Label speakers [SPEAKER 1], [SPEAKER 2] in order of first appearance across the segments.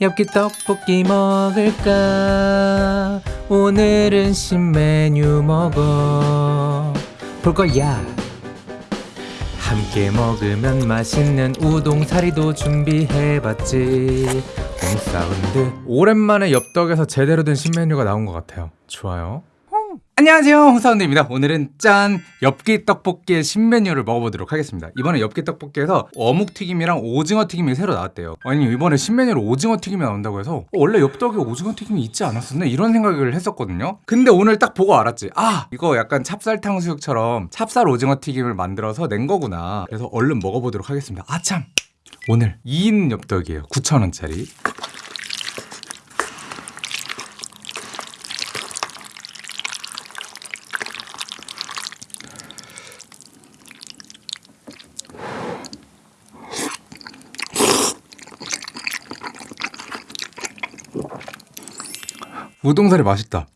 [SPEAKER 1] 엽기 떡볶이 먹을까? 오늘은 신메뉴 먹어. 볼 거야. 함께 먹으면 맛있는 우동 사리도 준비해봤지. 홍사운드. 오랜만에 엽떡에서 제대로 된 신메뉴가 나온 것 같아요. 좋아요 안녕하세요. 홍사운드입니다. 오늘은 짠 엽기 떡볶이의 신메뉴를 먹어보도록 하겠습니다. 이번에 엽기 떡볶이에서 어묵튀김이랑 오징어 튀김이 새로 나왔대요. 아니 이번에 신메뉴로 오징어 튀김이 나온다고 해서 어, 원래 엽떡에 오징어 튀김이 있지 않았었나? 이런 생각을 했었거든요. 근데 오늘 딱 보고 알았지. 아 이거 약간 찹쌀 탕수육처럼 찹쌀 오징어 튀김을 만들어서 낸 거구나. 그래서 얼른 먹어보도록 하겠습니다. 아참! 오늘 2인 엽떡이에요. 9,000원짜리 우동사리 맛있다.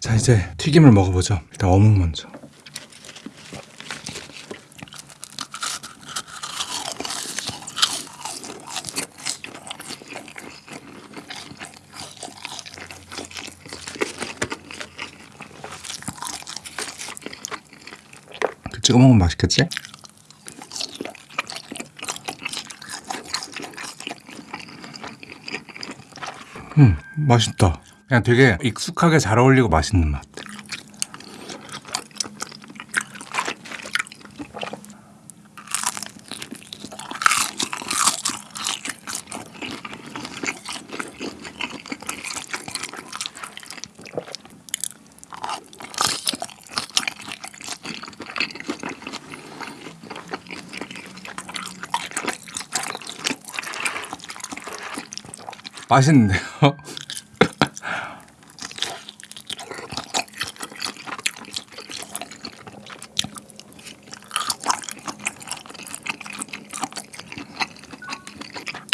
[SPEAKER 1] 자 이제 튀김을 먹어보죠. 일단 어묵 먼저. 찍어 먹으면 맛있겠지? 음, 맛있다. 그냥 되게 익숙하게 잘 어울리고 맛있는 맛. 맛있는데요?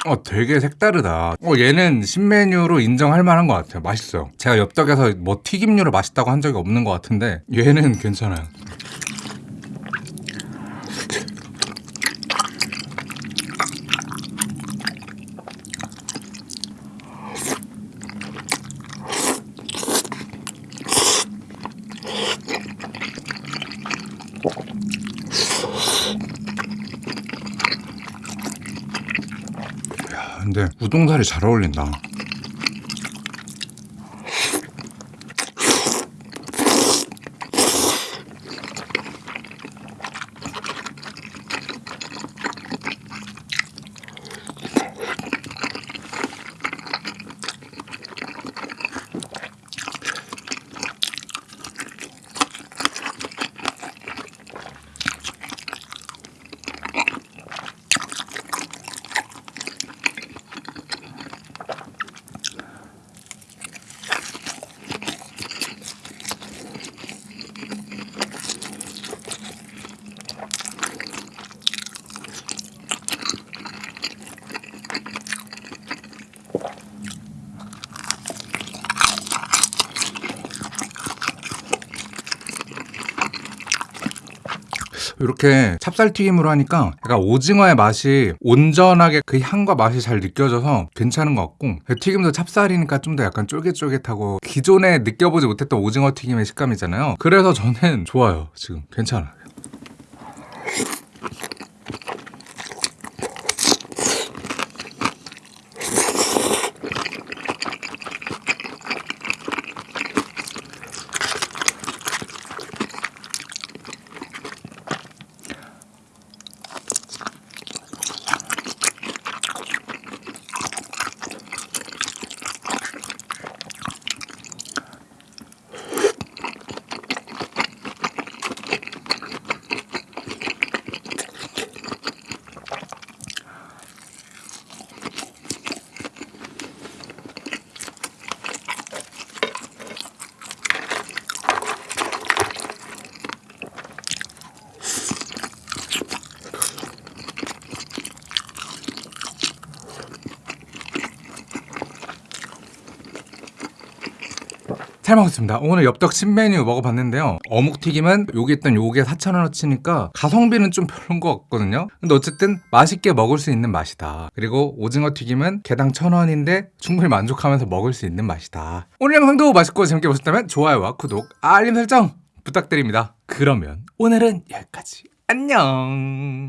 [SPEAKER 1] 어, 되게 색다르다. 어, 얘는 신메뉴로 인정할 만한 것 같아요. 맛있어요. 제가 엽떡에서 뭐 튀김류를 맛있다고 한 적이 없는 것 같은데 얘는 괜찮아요. 야, 근데 우동살이 잘 어울린다. 이렇게 찹쌀튀김으로 하니까 약간 오징어의 맛이 온전하게 그 향과 맛이 잘 느껴져서 괜찮은 것 같고 튀김도 찹쌀이니까 좀 더 약간 쫄깃쫄깃하고 기존에 느껴보지 못했던 오징어 튀김의 식감이잖아요. 그래서 저는 좋아요 지금. 괜찮아
[SPEAKER 2] 잘 먹었습니다. 오늘 엽떡 신메뉴 먹어봤는데요. 어묵튀김은 여기 있던 요게 4,000원어치니까 가성비는 좀 별론 것 같거든요. 근데 어쨌든 맛있게 먹을 수 있는 맛이다. 그리고 오징어 튀김은 개당 1,000원인데 충분히 만족하면서 먹을 수 있는 맛이다. 오늘 영상도 맛있고 재밌게 보셨다면 좋아요와 구독, 알림 설정 부탁드립니다. 그러면 오늘은 여기까지. 안녕.